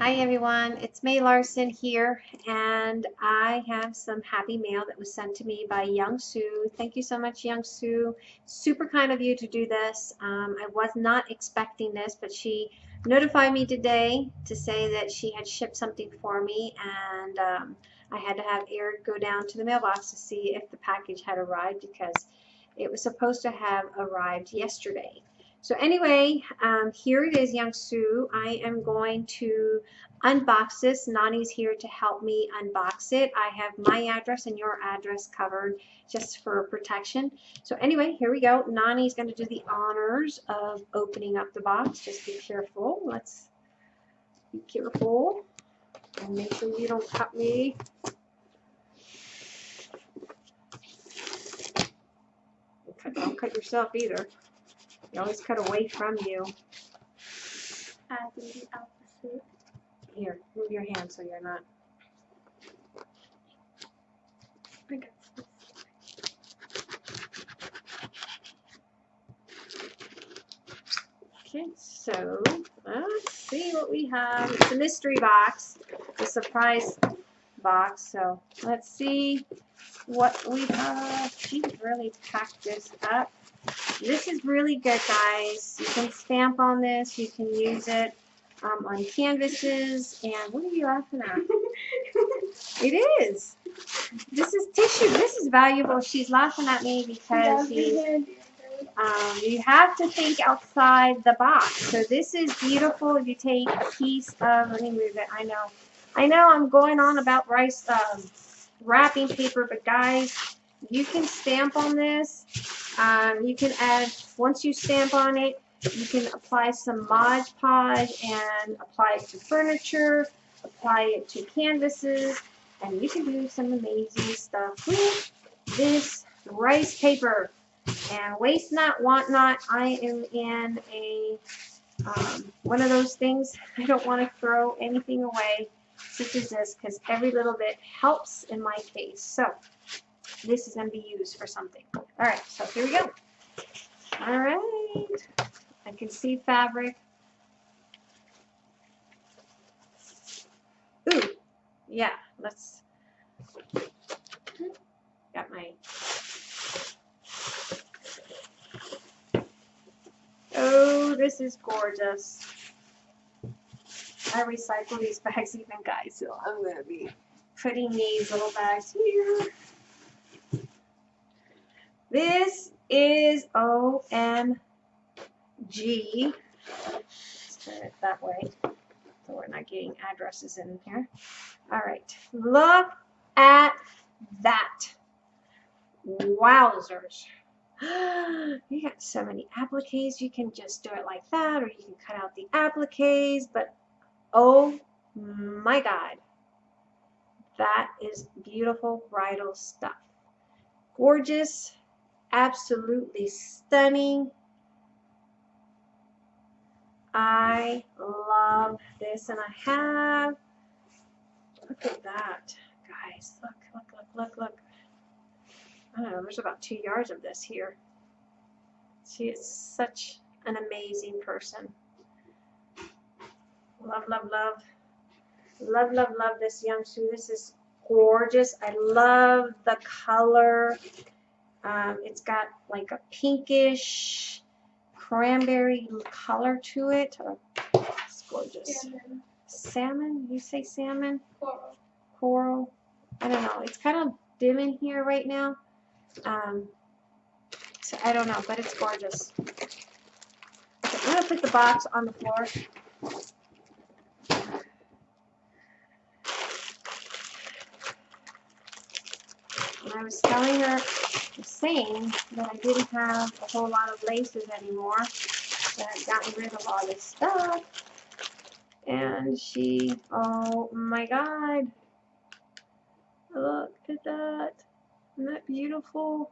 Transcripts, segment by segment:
Hi everyone, it's May Larson here and I have some happy mail that was sent to me by Young Sue. Thank you so much Young Sue. Super kind of you to do this. Um, I was not expecting this but she notified me today to say that she had shipped something for me and um, I had to have Eric go down to the mailbox to see if the package had arrived because it was supposed to have arrived yesterday. So anyway, um, here it is, Young Sue. I am going to unbox this. Nani's here to help me unbox it. I have my address and your address covered just for protection. So anyway, here we go. Nani's going to do the honors of opening up the box. Just be careful. Let's be careful and make sure you don't cut me. Don't cut yourself either. You always cut away from you. I do the opposite. Here, move your hand so you're not. I got this. Okay, so let's see what we have. It's a mystery box, a surprise box. So let's see what we have. She really packed this up. This is really good, guys. You can stamp on this. You can use it um, on canvases. And what are you laughing at? It is. This is tissue. This is valuable. She's laughing at me because she's um, you have to think outside the box. So this is beautiful. If you take a piece of, let me move it. I know, I know I'm going on about rice um, wrapping paper, but guys, you can stamp on this. Um, you can add, once you stamp on it, you can apply some Mod Podge and apply it to furniture, apply it to canvases, and you can do some amazing stuff with this rice paper. And waste not, want not. I am in a um, one of those things. I don't want to throw anything away, such as this, because every little bit helps in my case. So this is going to be used for something. All right, so here we go. All right, I can see fabric. Ooh, yeah, let's. Got my Oh, this is gorgeous. I recycle these bags even, guys, so I'm going to be putting these little bags here. This is OMG. Let's turn it that way so we're not getting addresses in here. All right, look at that. Wowzers. you got so many appliques. You can just do it like that, or you can cut out the appliques. But oh my God, that is beautiful bridal stuff. Gorgeous, absolutely stunning. I love this, and I have. Look at that, guys. Look, look, look, look, look. I don't know, there's about two yards of this here. She is such an amazing person. Love, love, love. Love, love, love this young Sue. This is gorgeous. I love the color. Um, it's got like a pinkish cranberry color to it. Oh, it's gorgeous. Salmon. Salmon? You say salmon? Coral. Coral? I don't know. It's kind of dim in here right now. Um, so I don't know, but it's gorgeous. Okay, I'm going to put the box on the floor. I was telling her, saying that I didn't have a whole lot of laces anymore, that I'd gotten rid of all this stuff. And she, oh my god, look at that. Isn't that beautiful?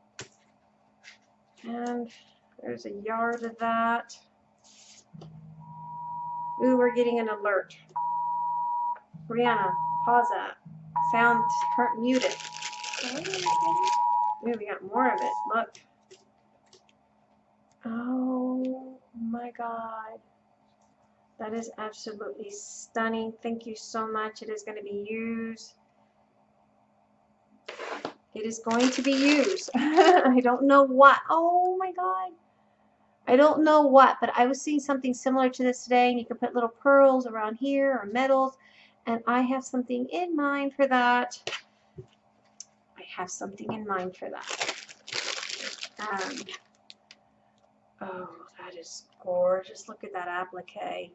And there's a yard of that. Ooh, we're getting an alert. Brianna, pause that. Sound muted. We got more of it. Look. Oh my god. That is absolutely stunning. Thank you so much. It is going to be used. It is going to be used. I don't know what. Oh my God. I don't know what, but I was seeing something similar to this today, and you can put little pearls around here or metals, and I have something in mind for that. Have something in mind for that. Um, oh, that is gorgeous. Look at that applique.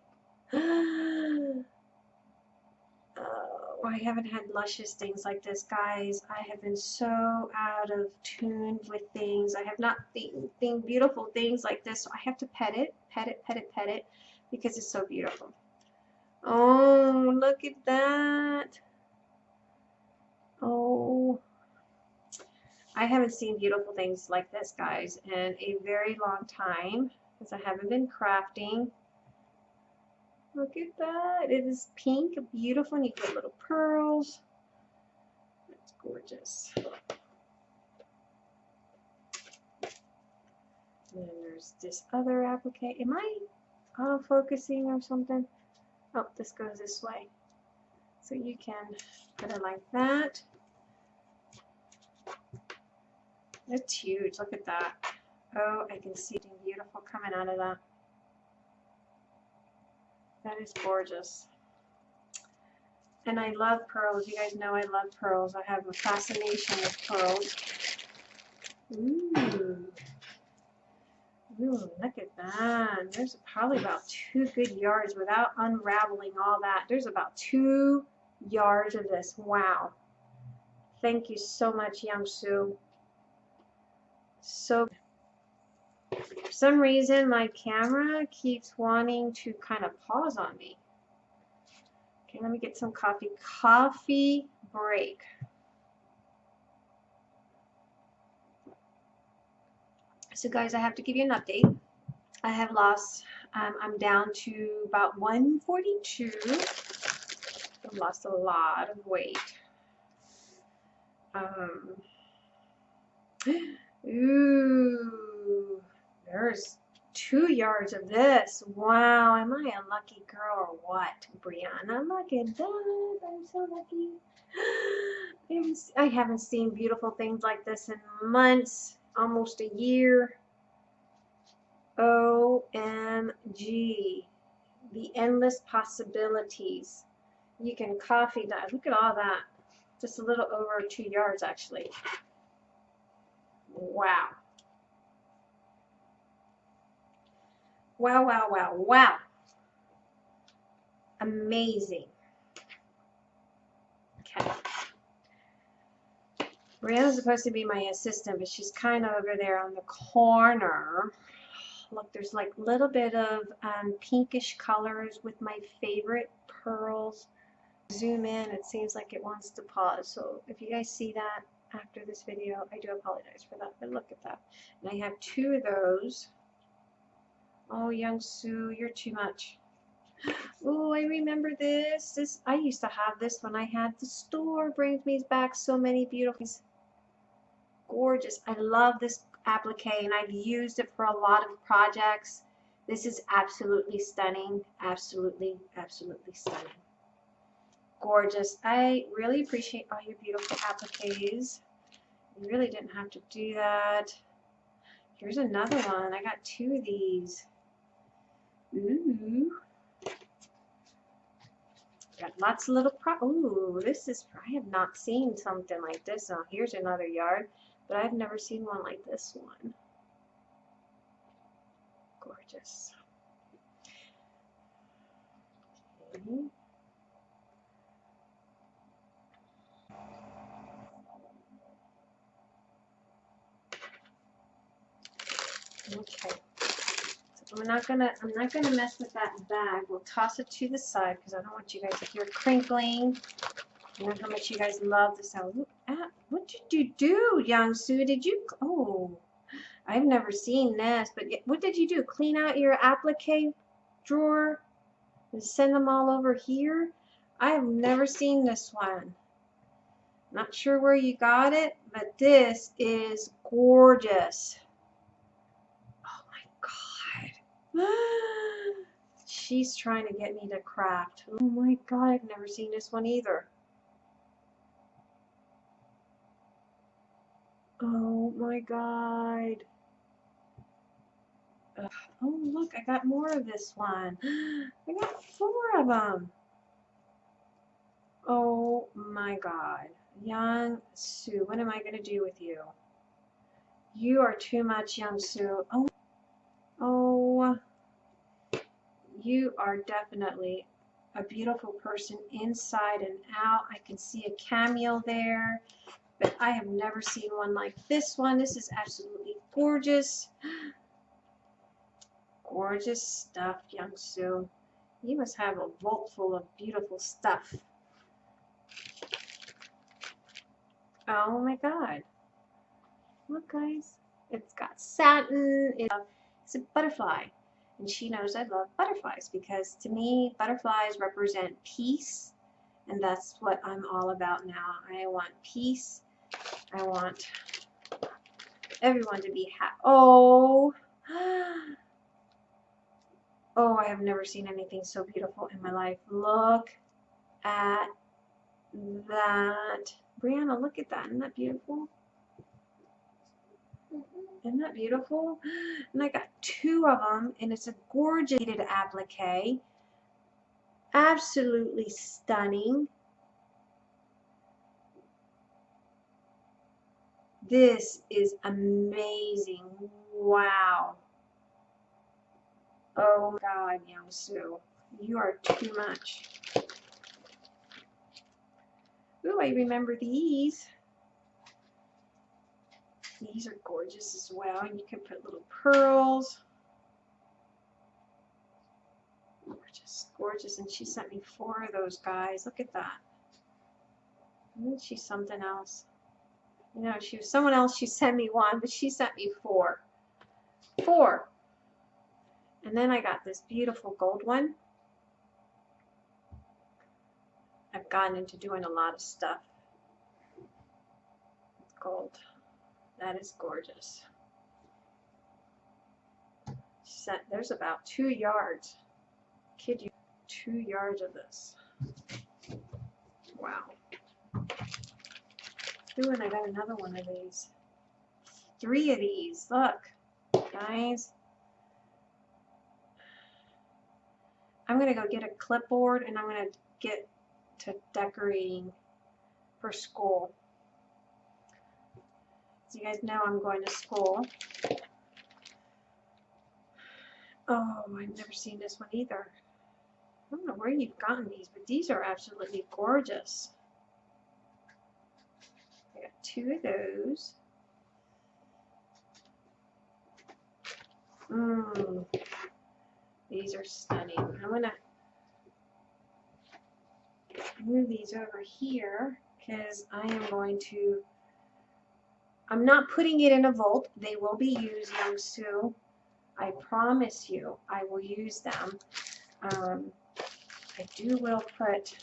Oh, I haven't had luscious things like this, guys. I have been so out of tune with things. I have not seen thing, beautiful things like this, so I have to pet it, pet it, pet it, pet it, because it's so beautiful. Oh, look at that. Oh, I haven't seen beautiful things like this, guys, in a very long time, because I haven't been crafting. Look at that. It is pink, beautiful, and you get little pearls. That's gorgeous. And then there's this other applique. Am I auto-focusing or something? Oh, this goes this way. So you can put it like that. It's huge. Look at that. Oh, I can see something beautiful coming out of that. That is gorgeous. And I love pearls. You guys know I love pearls. I have a fascination with pearls. Ooh. Ooh, look at that. There's probably about two good yards without unraveling all that. There's about two yards of this. Wow. Thank you so much, Young Sue. So for some reason, my camera keeps wanting to kind of pause on me. Okay, let me get some coffee. Coffee break. So guys, I have to give you an update. I have lost, um, I'm down to about 142. I've lost a lot of weight. Um, ooh. There's two yards of this. Wow, am I a lucky girl or what, Brianna? Look at that. I'm so lucky. I haven't seen beautiful things like this in months, almost a year. OMG. The endless possibilities. You can coffee that. Look at all that. Just a little over two yards, actually. Wow. Wow, wow, wow, wow. Amazing. Okay. Brianna's supposed to be my assistant, but she's kind of over there on the corner. Look, there's like a little bit of um, pinkish colors with my favorite pearls. Zoom in, it seems like it wants to pause. So if you guys see that after this video, I do apologize for that, but look at that. And I have two of those. Oh, Young Sue, you're too much. Oh, I remember this. This I used to have this when I had the store. Brings me back so many beautiful Gorgeous. I love this applique and I've used it for a lot of projects. This is absolutely stunning. Absolutely, absolutely stunning. Gorgeous. I really appreciate all your beautiful appliques. You really didn't have to do that. Here's another one. I got two of these. Ooh. Got lots of little pro. Ooh, this is. I have not seen something like this. Oh, here's another yard, but I've never seen one like this one. Gorgeous. Okay. Okay. I'm not gonna I'm not gonna mess with that bag. We'll toss it to the side because I don't want you guys to hear crinkling. I know how much you guys love the sound. Ah, what did you do, Young Sue? Did you? Oh, I've never seen this. But what did you do? Clean out your applique drawer and send them all over here? I have never seen this one. Not sure where you got it, but this is gorgeous. she's trying to get me to craft. Oh my god, I've never seen this one either. Oh my god. Ugh. Oh look, I got more of this one. I got four of them. Oh my god. Young Sue, what am I going to do with you? You are too much, Young Sue. Oh, oh, you are definitely a beautiful person inside and out. I can see a cameo there, but I have never seen one like this one. This is absolutely gorgeous. Gorgeous stuff, Young Sue. You must have a vault full of beautiful stuff. Oh my god. Look guys, it's got satin, it's a butterfly. And she knows I love butterflies because to me, butterflies represent peace. And that's what I'm all about now. I want peace. I want everyone to be happy. Oh, oh, I have never seen anything so beautiful in my life. Look at that. Brianna, look at that. Isn't that beautiful? Isn't that beautiful? And I got two of them, and it's a gorgeous applique. Absolutely stunning. This is amazing. Wow. Oh God, Sue. You are too much. Ooh, I remember these. These are gorgeous as well. And you can put little pearls. Gorgeous, gorgeous. And she sent me four of those guys. Look at that. Isn't she something else? You know, she was someone else. She sent me one, but she sent me four. Four. And then I got this beautiful gold one. I've gotten into doing a lot of stuff. Gold. That is gorgeous. Set, there's about two yards. Kid you, two yards of this. Wow. Ooh, and I got another one of these. Three of these. Look, guys. I'm going to go get a clipboard and I'm going to get to decorating for school. You guys know, I'm going to school. Oh, I've never seen this one either. I don't know where you've gotten these, but these are absolutely gorgeous. I got two of those. Mmm. These are stunning. I'm going to move these over here because I am going to, I'm not putting it in a vault. They will be used, Young Sue. I promise you I will use them. Um, I do will put,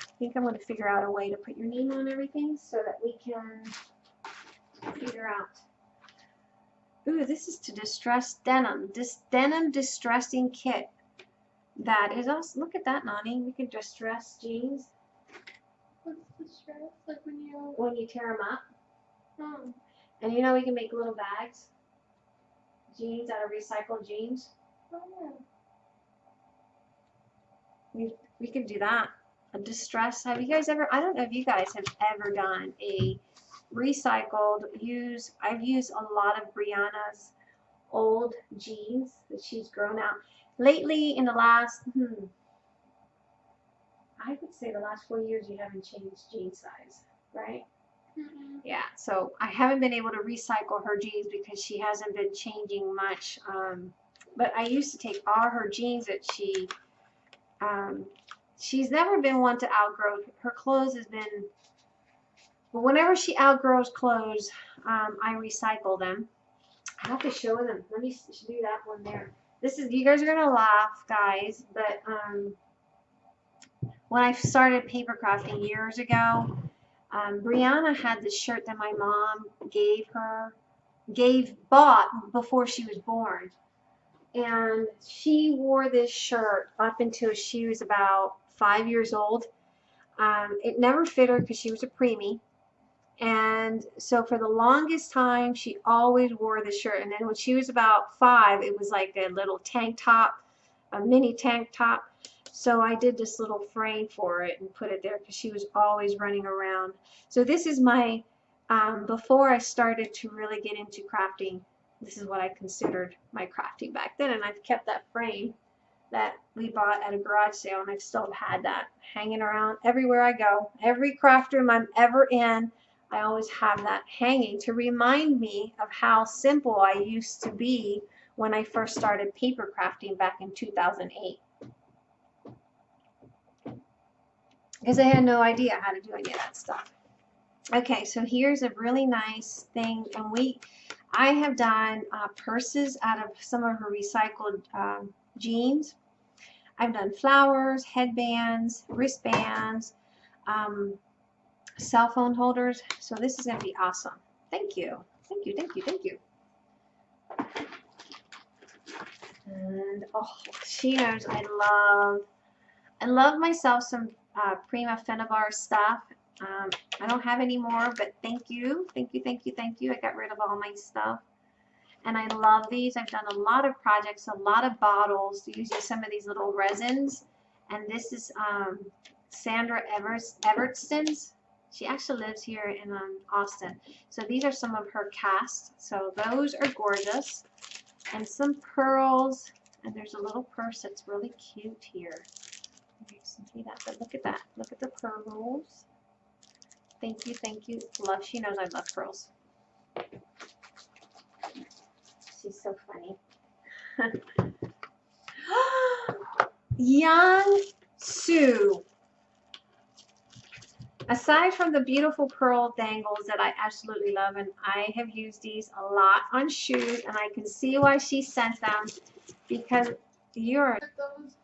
I think I'm going to figure out a way to put your name on everything so that we can figure out. Ooh, this is to distress denim. This denim distressing kit. That is us. Look at that, Nani. We can distress jeans. What's the stress? Like when you. when you tear them up. And you know we can make little bags, jeans out of recycled jeans. oh. yeah. We we could do that. A distress. Have you guys ever? I don't know if you guys have ever done a recycled use. I've used a lot of Brianna's old jeans that she's grown out. Lately, in the last, hmm, I would say the last four years, you haven't changed jean size, right? Yeah, so I haven't been able to recycle her jeans because she hasn't been changing much. Um, but I used to take all her jeans that she, um, she's never been one to outgrow. Her clothes has been, but whenever she outgrows clothes, um, I recycle them. I have to show them. Let me do that one there. This is, you guys are gonna laugh, guys, but um, when I started paper crafting years ago, um, Brianna had this shirt that my mom gave her, gave, bought before she was born. and she wore this shirt up until she was about five years old. Um, it never fit her because she was a preemie. And so for the longest time, she always wore this shirt. And then when she was about five, it was like a little tank top, a mini tank top. So I did this little frame for it and put it there because she was always running around. So this is my, um, before I started to really get into crafting, this is what I considered my crafting back then. And I've kept that frame that we bought at a garage sale and I've still had that hanging around everywhere I go. Every craft room I'm ever in, I always have that hanging to remind me of how simple I used to be when I first started paper crafting back in 2008. Because I had no idea how to do any of that stuff. Okay, so here's a really nice thing, and we, I have done uh, purses out of some of her recycled um, jeans. I've done flowers, headbands, wristbands, um, cell phone holders. So this is going to be awesome. Thank you. Thank you, thank you, thank you. And oh, she knows I love, I love myself some uh, Prima Finnabair stuff. Um, I don't have any more, but thank you, thank you, thank you, thank you. I got rid of all my stuff. And I love these. I've done a lot of projects, a lot of bottles using some of these little resins. And this is um, Sandra Evers Evertson's. She actually lives here in um, Austin. So these are some of her casts. So those are gorgeous. And some pearls. And there's a little purse that's really cute here. See that, but look at that. Look at the pearls. Thank you, thank you. Love, she knows I love pearls. She's so funny. Young Sue. Aside from the beautiful pearl dangles that I absolutely love, and I have used these a lot on shoes, and I can see why she sent them because you're Those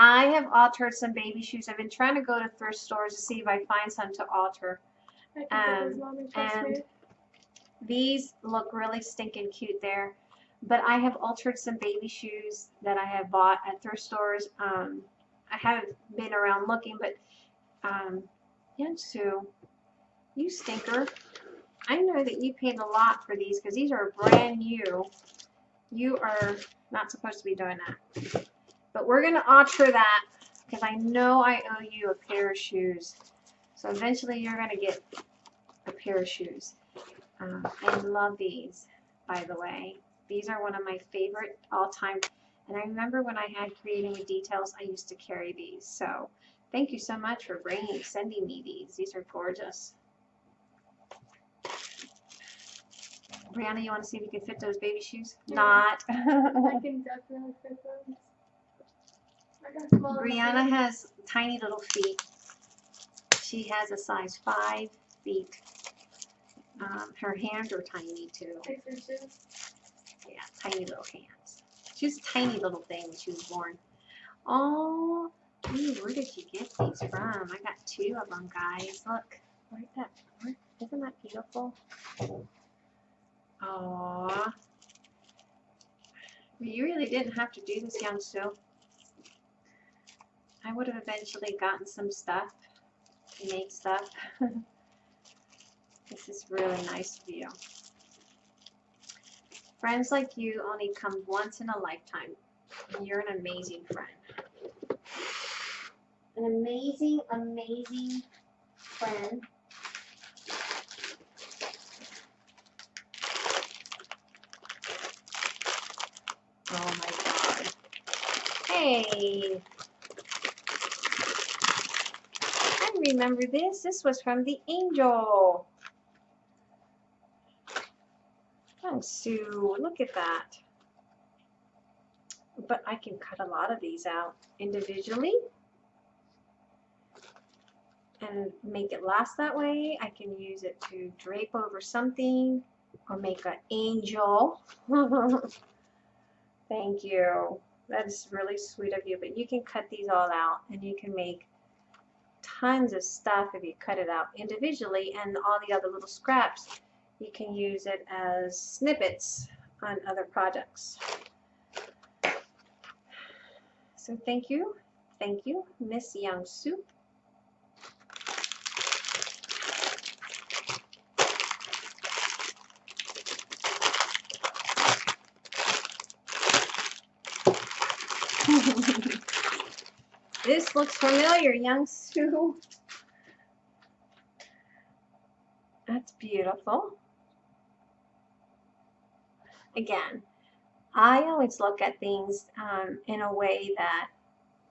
I have altered some baby shoes. I've been trying to go to thrift stores to see if I find some to alter. I think it was Um, and. These look really stinking cute there. But I have altered some baby shoes that I have bought at thrift stores. Um, I haven't been around looking, but um, Young Sue, you stinker. I know that you paid a lot for these because these are brand new. You are not supposed to be doing that. But we're going to alter that because I know I owe you a pair of shoes. So eventually you're going to get a pair of shoes. Um, I love these, by the way. These are one of my favorite all-time. And I remember when I had Creating with Details, I used to carry these. So thank you so much for bringing, sending me these. These are gorgeous. Brianna, you want to see if you can fit those baby shoes? Yeah. Not. I can definitely fit those. I got small enough Brianna has tiny little feet. She has a size 5 feet. Um, her hands are tiny too. Yeah, tiny little hands. She was a tiny little thing when she was born. Oh, ooh, where did you get these from? I got two of them, guys. Look, isn't that beautiful? Aww. You really didn't have to do this, young Sue. I would have eventually gotten some stuff to make stuff. this is really nice of you. Friends like you only come once in a lifetime. You're an amazing friend. An amazing, amazing friend. Oh my god. Hey! I remember this. This was from the angel. Oh, Sue, look at that. But I can cut a lot of these out individually and make it last that way. I can use it to drape over something or make an angel. Thank you. That is really sweet of you. But you can cut these all out and you can make tons of stuff if you cut it out individually and all the other little scraps you can use it as snippets on other projects. So thank you, thank you, Miss Young Soo. this looks familiar, Young Soo. That's beautiful. Again, I always look at things um, in a way that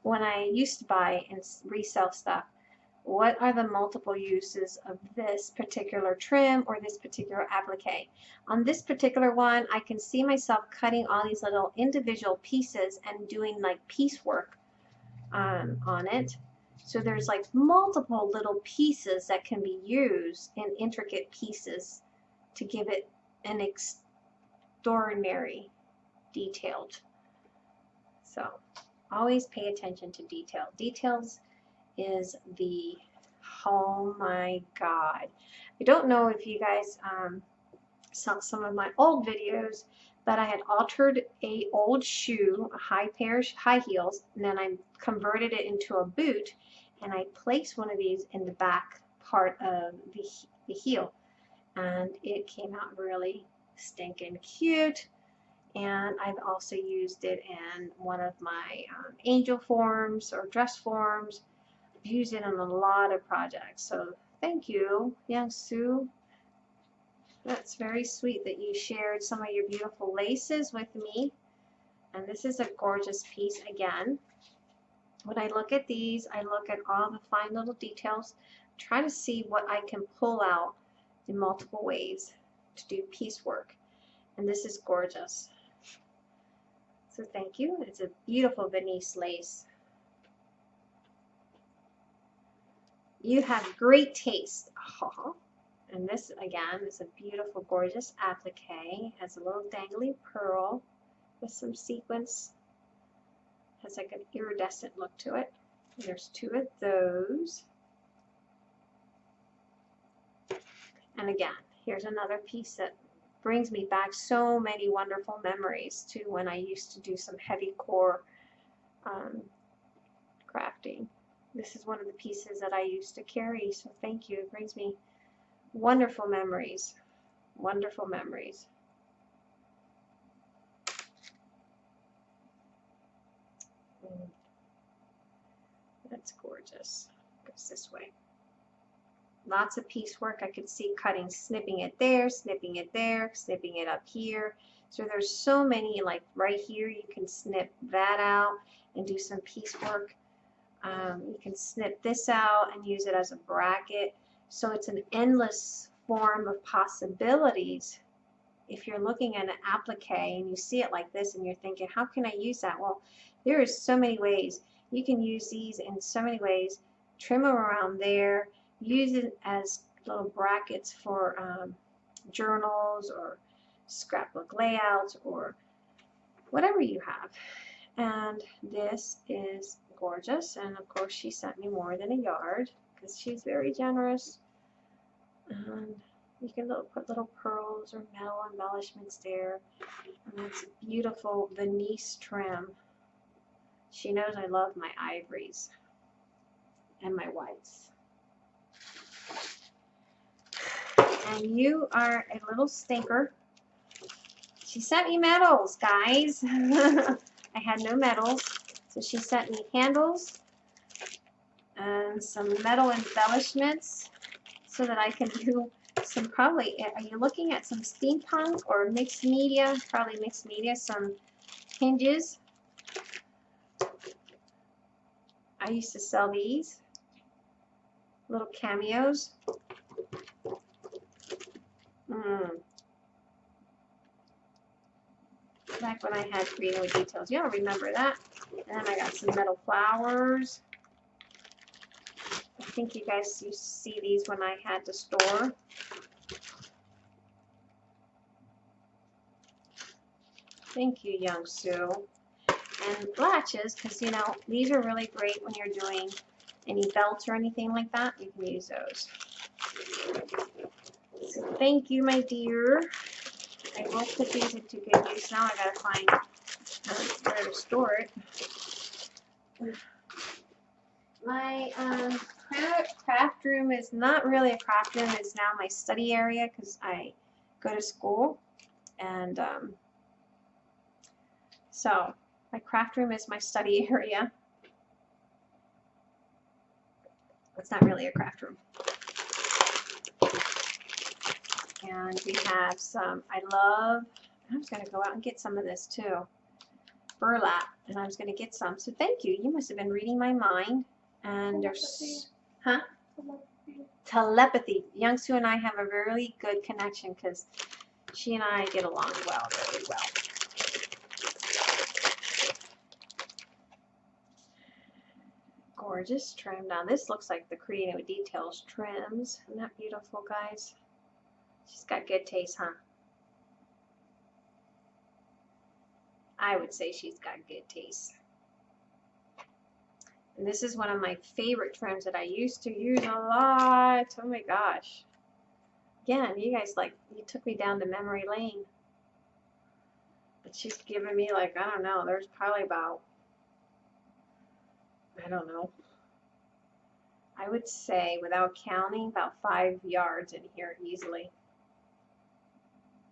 when I used to buy and resell stuff, what are the multiple uses of this particular trim or this particular applique? On this particular one, I can see myself cutting all these little individual pieces and doing like piecework um, on it. So there's like multiple little pieces that can be used in intricate pieces to give it an extraordinary detailed. So always pay attention to detail. Details is the, oh my God. I don't know if you guys um, saw some of my old videos, but I had altered a old shoe, a high pair high heels, and then I converted it into a boot, and I placed one of these in the back part of the, the heel, and it came out really stinking cute and I've also used it in one of my um, angel forms or dress forms. I've used it in a lot of projects. So thank you, Young Sue. That's very sweet that you shared some of your beautiful laces with me. And this is a gorgeous piece again. When I look at these, I look at all the fine little details, try to see what I can pull out in multiple ways to do piecework. And this is gorgeous. So thank you. It's a beautiful Venice lace. You have great taste. And this again is a beautiful, gorgeous applique. Has a little dangly pearl with some sequins. Has like an iridescent look to it. There's two of those. And again, here's another piece that brings me back so many wonderful memories to when I used to do some heavy core um, crafting. This is one of the pieces that I used to carry, so thank you. It brings me wonderful memories. Wonderful memories. That's gorgeous. Goes this way lots of piecework. I could see cutting, snipping it there, snipping it there, snipping it up here. So there's so many, like right here, you can snip that out and do some piecework. Um, you can snip this out and use it as a bracket. So it's an endless form of possibilities. If you're looking at an applique and you see it like this and you're thinking, how can I use that? Well, there is so many ways. You can use these in so many ways. Trim them around there use it as little brackets for um, journals or scrapbook layouts or whatever you have. And this is gorgeous. And of course, she sent me more than a yard because she's very generous. And you can little, put little pearls or metal embellishments there. And it's a beautiful Venice trim. She knows I love my ivories and my whites. and you are a little stinker. She sent me medals, guys. I had no medals, so she sent me handles and some metal embellishments so that I can do some probably, are you looking at some steampunk or mixed media? Probably mixed media, some hinges. I used to sell these little cameos. Mm. Back when I had Reno details. Y'all remember that? And then I got some metal flowers. Think you guys to see these when I had the store. Thank you, Young Sue. And latches, because you know, these are really great when you're doing any belts or anything like that. You can use those. So thank you, my dear. I will put these into good use now. I gotta find where to store it. my um, craft room is not really a craft room. It's now my study area because I go to school, and um, so my craft room is my study area. It's not really a craft room. And we have some, I love, I'm just going to go out and get some of this too. Burlap, and I was going to get some. So thank you. You must have been reading my mind. And there's, huh? Telepathy. Young Sue and I have a really good connection because she and I get along well, really well. Gorgeous trim. Now this looks like the Creative Details trims. Isn't that beautiful, guys? She's got good taste, huh? I would say she's got good taste. And this is one of my favorite trims that I used to use a lot. Oh my gosh. Again, you guys like, you took me down to memory lane. But she's giving me like, I don't know, there's probably about, I don't know. I would say, without counting, about five yards in here easily.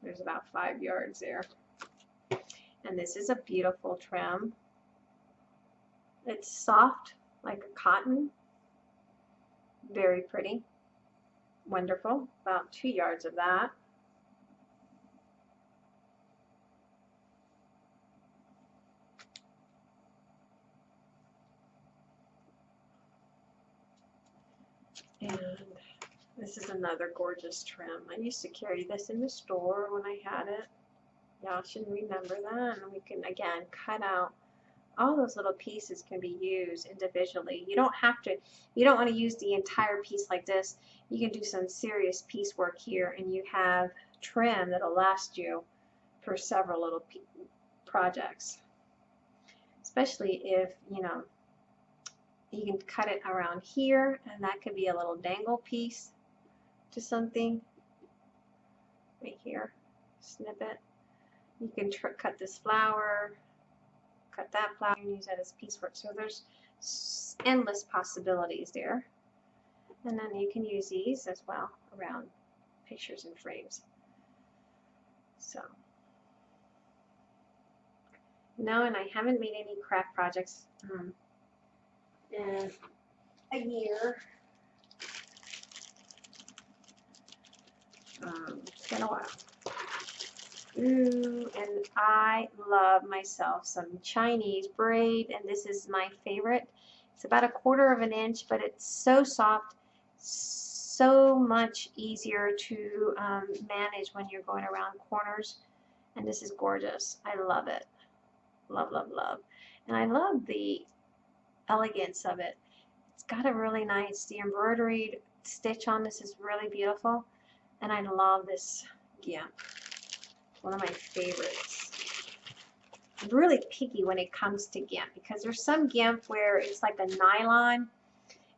There's about five yards there. And this is a beautiful trim. It's soft like cotton. Very pretty. Wonderful. About two yards of that. And this is another gorgeous trim. I used to carry this in the store when I had it. Y'all should remember that. And we can, again, cut out all those little pieces can be used individually. You don't have to, you don't want to use the entire piece like this. You can do some serious piecework here and you have trim that'll last you for several little projects. Especially if, you know, you can cut it around here and that could be a little dangle piece to something right here snip it you can cut this flower cut that flower and use that as piecework so there's endless possibilities there and then you can use these as well around pictures and frames so no and I haven't made any craft projects um, in a year. Um, it's been a while. Ooh, and I love myself some Chinese braid, and this is my favorite. It's about a quarter of an inch, but it's so soft, so much easier to um, manage when you're going around corners. And this is gorgeous. I love it. Love, love, love. And I love the elegance of it. It's got a really nice, the embroidered stitch on this is really beautiful. And I love this gimp. One of my favorites. I'm really picky when it comes to gimp because there's some gimp where it's like a nylon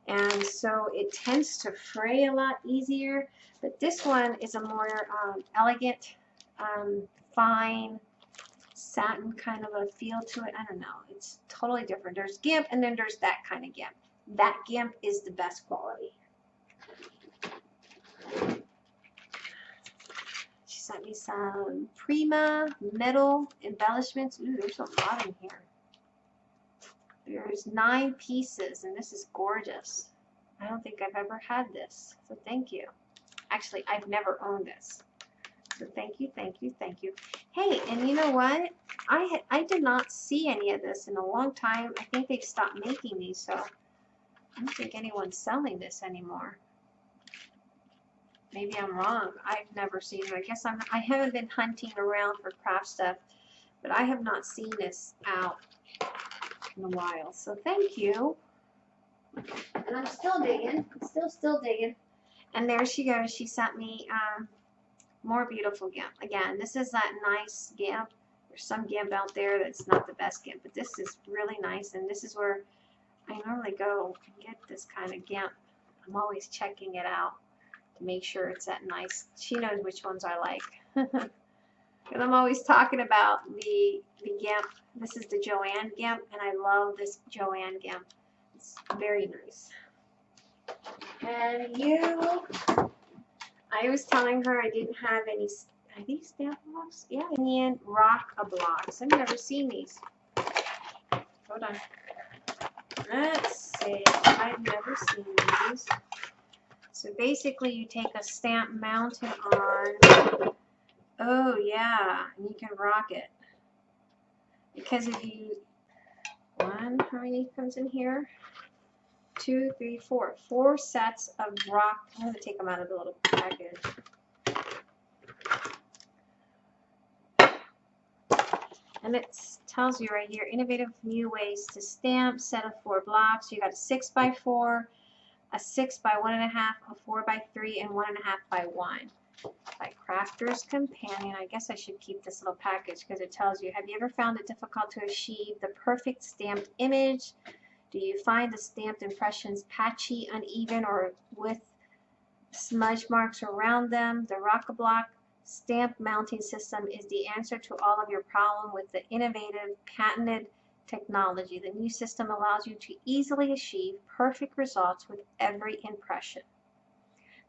and so it tends to fray a lot easier. But this one is a more um, elegant, um, fine, satin kind of a feel to it. I don't know. It's totally different. There's GIMP and then there's that kind of GIMP. That GIMP is the best quality. Sent me some Prima metal embellishments. Ooh, there's a lot in here. There's nine pieces and this is gorgeous. I don't think I've ever had this, so thank you. Actually, I've never owned this. So thank you, thank you, thank you. Hey, and you know what? I had, I did not see any of this in a long time. I think they've stopped making these, so I don't think anyone's selling this anymore. Maybe I'm wrong. I've never seen it. I guess I'm. I haven't been hunting around for craft stuff, but I have not seen this out in a while. So thank you. And I'm still digging. Still, still digging. And there she goes. She sent me. Um, more beautiful GIMP. Again, this is that nice GIMP. There's some GIMP out there that's not the best GIMP, but this is really nice, and this is where I normally go and get this kind of GIMP. I'm always checking it out make sure it's that nice. She knows which ones I like. and I'm always talking about the, the Gimp. This is the Joann Gimp, and I love this Joann Gimp. It's very nice. And you, I was telling her I didn't have any, are these stamp blocks? Yeah, Indian rock a blocks. I've never seen these. Hold on. Let's see. I've never seen these. So basically, you take a stamp mounted on. Oh yeah, and you can rock it. Because if you one, how many comes in here? Two, three, four. Four sets of rock. I'm gonna take them out of the little package. And it tells you right here, innovative new ways to stamp, set of four blocks. You got a six by four, a six by one and a half, a four by three, and one and a half by one. By Crafter's Companion. I guess I should keep this little package because it tells you, have you ever found it difficult to achieve the perfect stamped image? Do you find the stamped impressions patchy, uneven, or with smudge marks around them? The Rockablock stamp mounting system is the answer to all of your problem with the innovative patented technology. The new system allows you to easily achieve perfect results with every impression.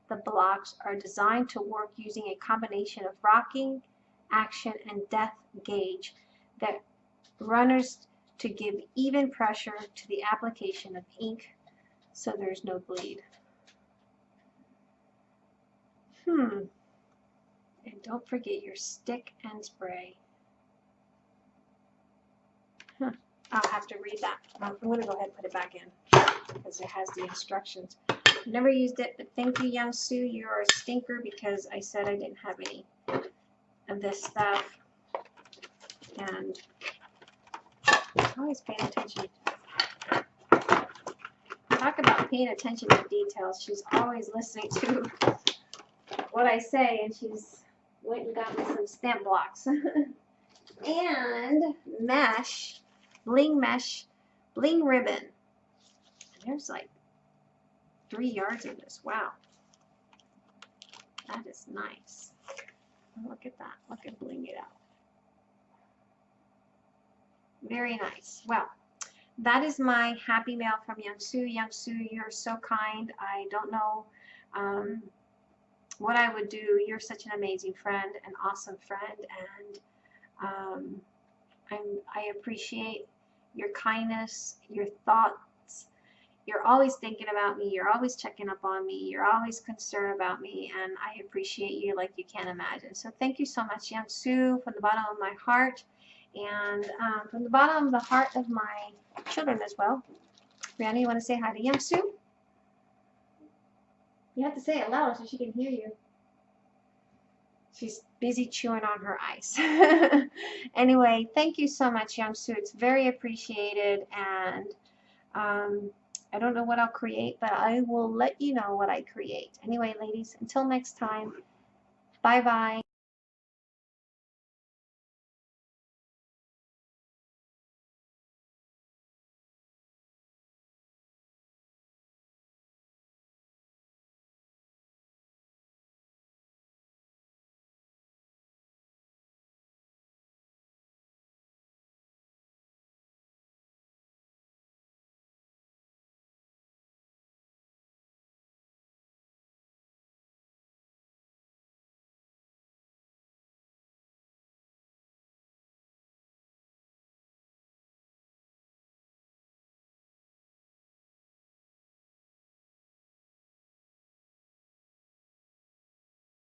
The blocks are designed to work using a combination of rocking, action, and depth gauge that runners to give even pressure to the application of ink so there's no bleed. Hmm. And don't forget your stick and spray. Huh. I'll have to read that. I'm going to go ahead and put it back in because it has the instructions. Never used it, but thank you, Young Sue. You're a stinker because I said I didn't have any of this stuff. And always paying attention. Talk about paying attention to details. She's always listening to what I say, and she's went and got me some stamp blocks. and mesh, bling mesh, bling ribbon. And there's like three yards of this. Wow. That is nice. Look at that. Look at bling it out. Very nice. Well, that is my happy mail from. Young Sue, you're so kind. I don't know um, what I would do. You're such an amazing friend, an awesome friend, and um, I appreciate your kindness, your thoughts. You're always thinking about me. You're always checking up on me. You're always concerned about me, and I appreciate you like you can't imagine. So thank you so much, Sue, from the bottom of my heart, and um, from the bottom of the heart of my children as well. Brianna, you want to say hi to Sue? You have to say it loud so she can hear you. She's busy chewing on her ice. anyway, thank you so much, Young Sue. It's very appreciated, and um, I don't know what I'll create, but I will let you know what I create. Anyway, ladies, until next time, bye bye.